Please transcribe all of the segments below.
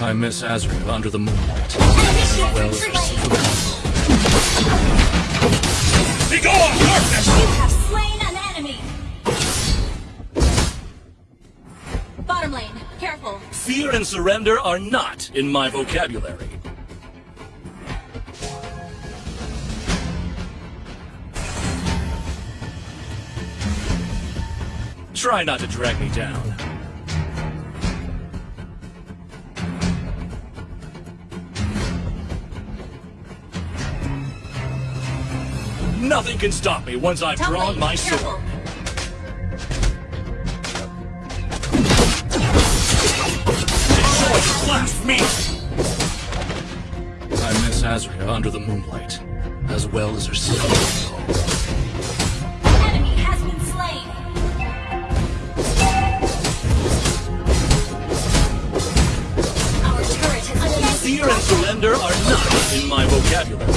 I miss Azrael under the moonlight. Well as her silver Be gone, darkness! You have slain an enemy! Bottom lane, careful. Fear and surrender are not in my vocabulary. Try not to drag me down. Nothing can stop me once I've Top drawn lane, my careful. sword. The blast me! I miss Azria under the moonlight, as well as her silver. Enemy has been slain. Our turret has been Fear and surrender are not in my vocabulary.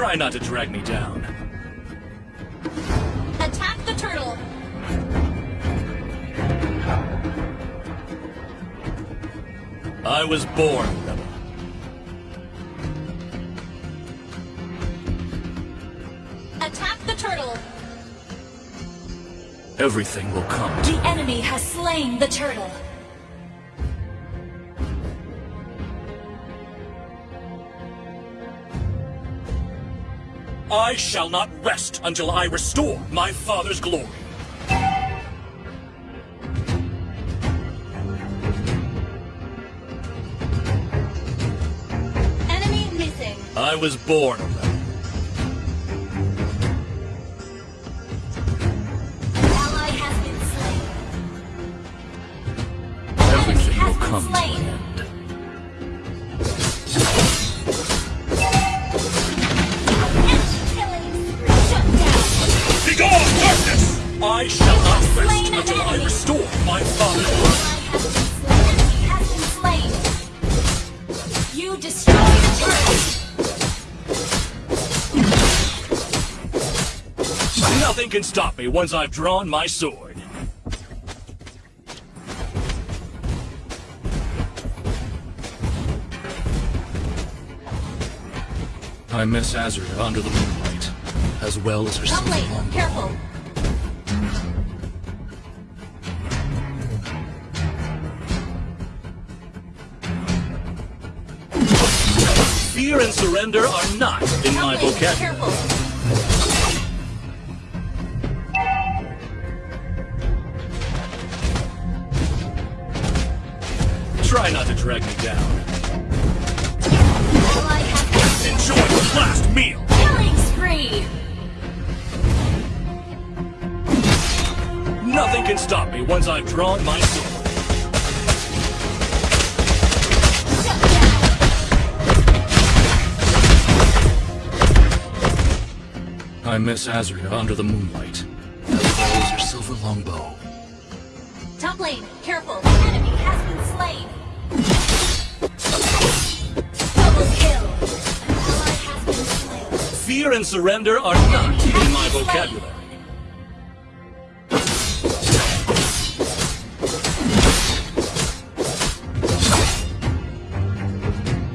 Try not to drag me down. Attack the turtle. I was born rebel. Attack the turtle. Everything will come The enemy has slain the turtle. I shall not rest until I restore my father's glory. Enemy missing. I was born a rebel. Nothing can stop me once I've drawn my sword. I miss Azria under the moonlight, as well as her Top silver lane, longbow. careful. Fear and surrender are not in my vocabulary. careful. Drag me down. Ally has been Enjoy the last meal! Killing spree. Nothing can stop me once I've drawn my sword. I miss Azria under the moonlight, as well as her silver longbow. Top lane, careful. Enemy has been slain. Fear and surrender are not in my vocabulary.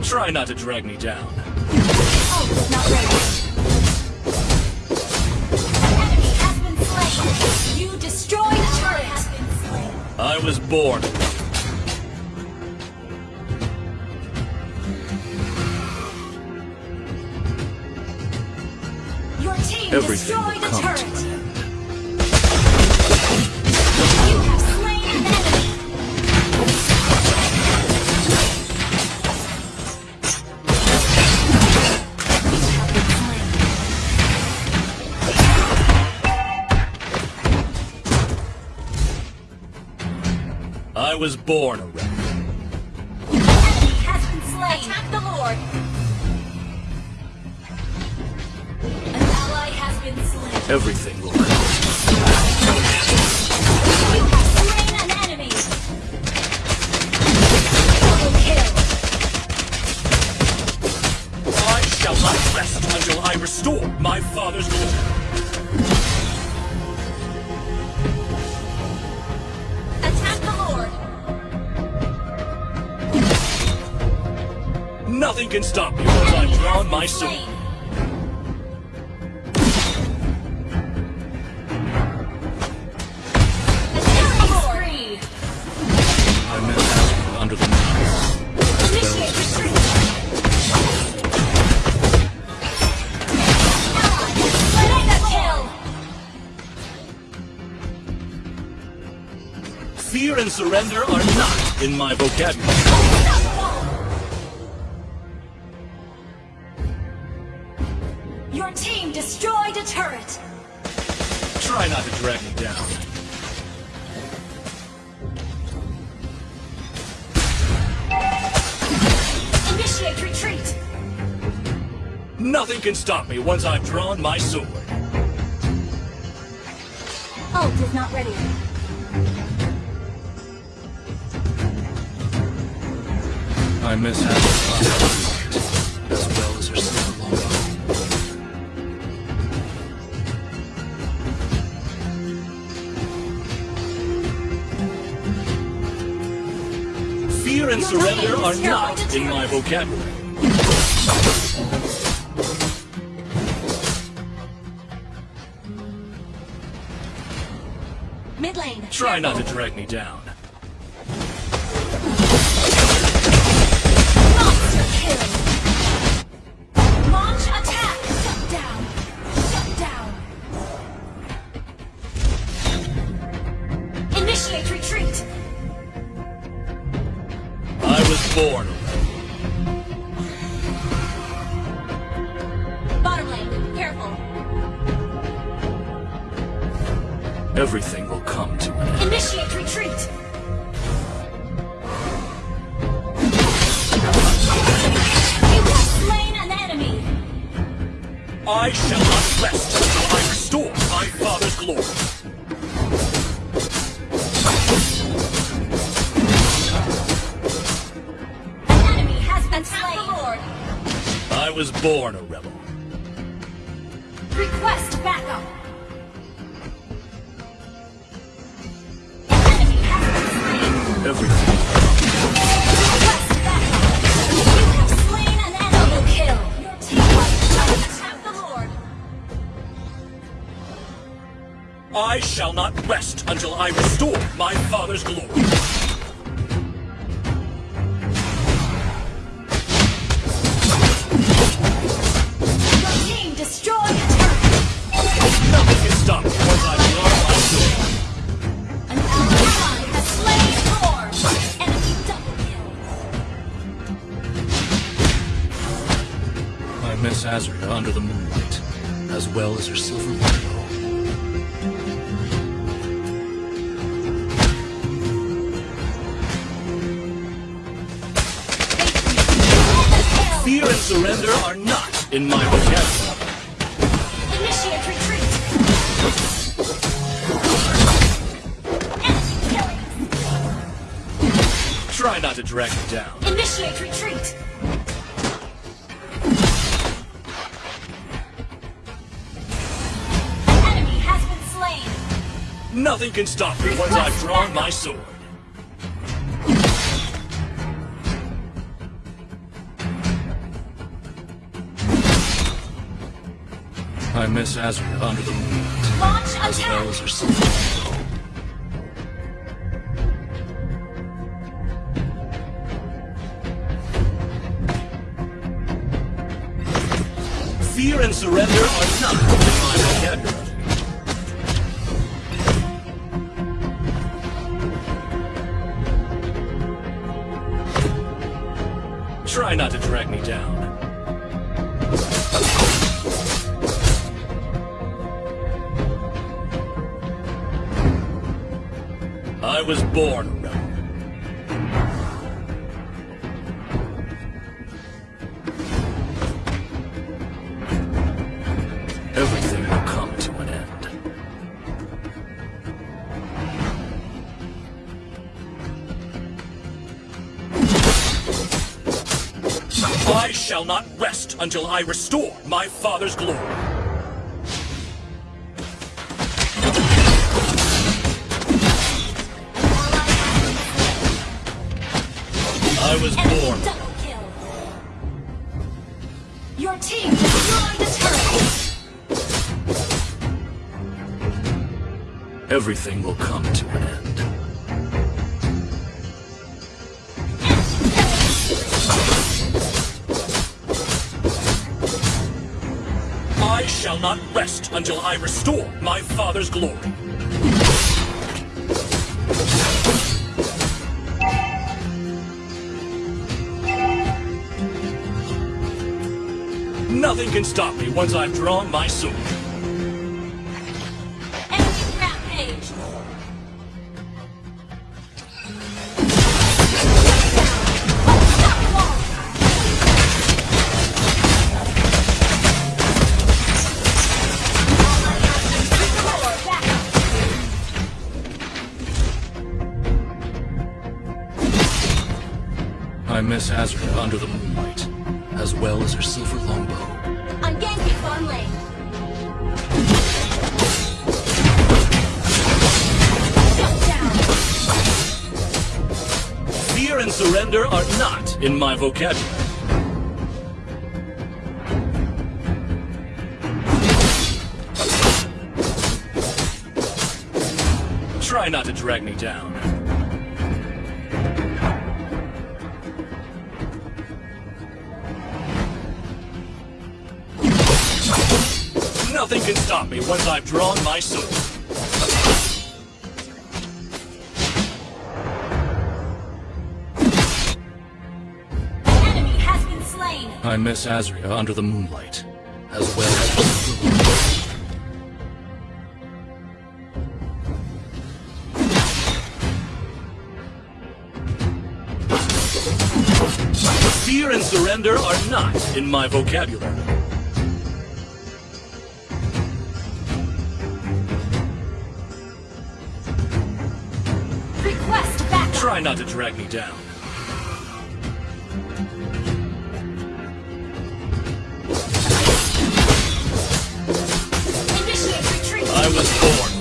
Try not to drag me down. Oh, not ready. Enemy has been slain. You destroyed a turret has been slain. I was born. Everything will come turret. to an end. You have slain an enemy. You have been slain. I was born a rebel. Not rest until I restore my father's glory. Attack the Lord. Nothing can stop me once I've Enemy drawn my been sword. Fear and surrender are not in my vocabulary. Your team destroyed a turret. Try not to drag me down. Initiate retreat. Nothing can stop me once I've drawn my sword. Ult is not ready. I miss Azrael as well as her silver longbow. Fear and surrender are not in my vocabulary. Mid lane. Try not to drag me down. Born. Bottom lane. Careful. Everything will come to an end. Initiate retreat. You have slain an enemy. I shall not rest until I restore my father's glory. Was born a rebel. Request backup. An enemy has been slain. Everything. Request backup. You have slain an enemy. Kill. Your team must attack the Lord. I shall not rest until I restore my father's glory. Surrender are not in my vocabulary. Initiate retreat. Enemy killing. Try not to drag me down. Initiate retreat. Enemy has been slain. Nothing can stop me once I've drawn my sword. Miss Azria under the moonlight, Launch as well attack. as her silver rainbow. Fear and surrender are not in my vocabulary. Try not to drag me down. I was born a. Everything will come to an end. I shall not rest until I restore my father's glory. Everything will come to an end. I shall not rest until I restore my father's glory. Nothing can stop me once I've drawn my sword. Miss Azria under the moonlight, as well as her silver longbow. I'm Genki Farm Lane. Fear and surrender are not in my vocabulary. Try not to drag me down. Nothing can stop me once I've drawn my sword. An enemy has been slain. I miss Azria under the moonlight, as well as her silver longbow. Fear and surrender are not in my vocabulary. Try not to drag me down. I was born.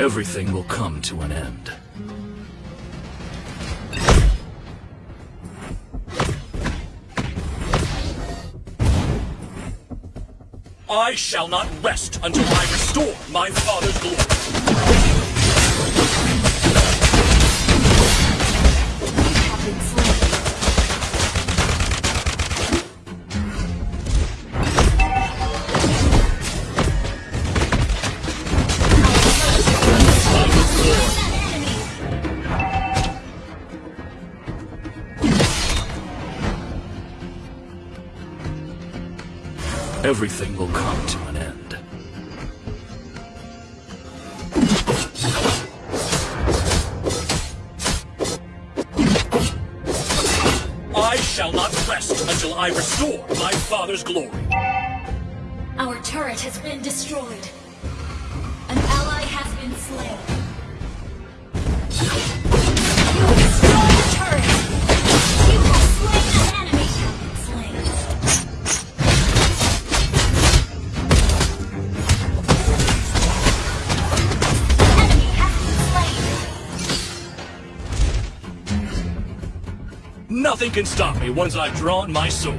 Everything will come to an end. I shall not rest until I restore my father's glory. Everything will come to an end. I shall not rest until I restore my father's glory. Our turret has been destroyed. An ally has been slain. Nothing can stop me once I've drawn my sword.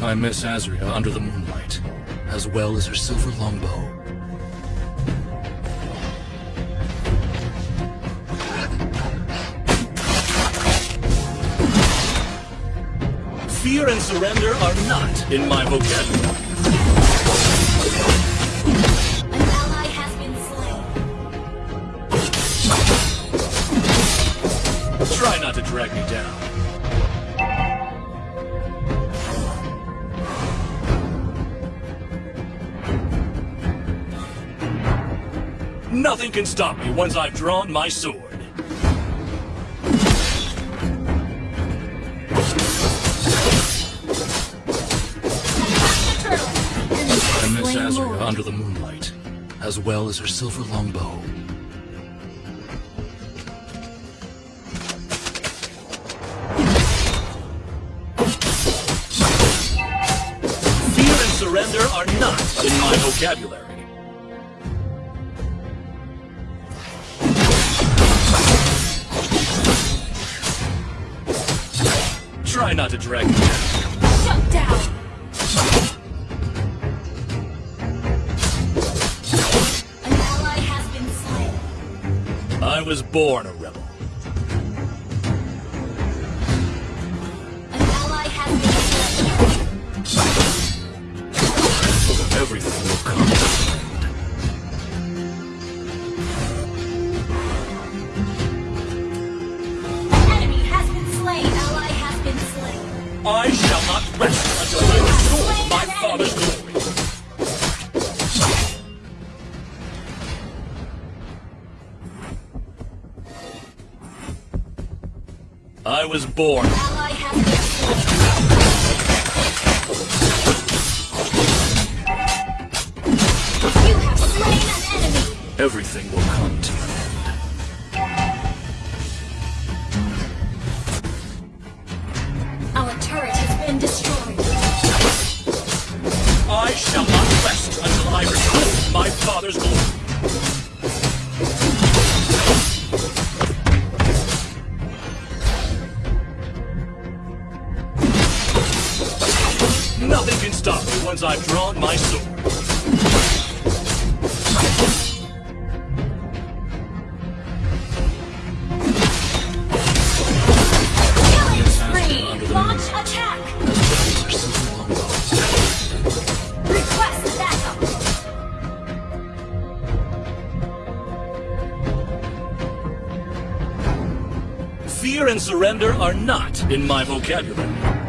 I miss Azria under the moonlight, as well as her silver longbow. Fear and surrender are not in my vocabulary. Drag me down. Nothing can stop me once I've drawn my sword. I miss Slain under the moonlight, as well as her silver longbow. vocabulary. Try not to drag me down. Shut down! An ally has been slain. I was born a rebel. I was born. I've drawn my sword. Fear and surrender are not in my vocabulary.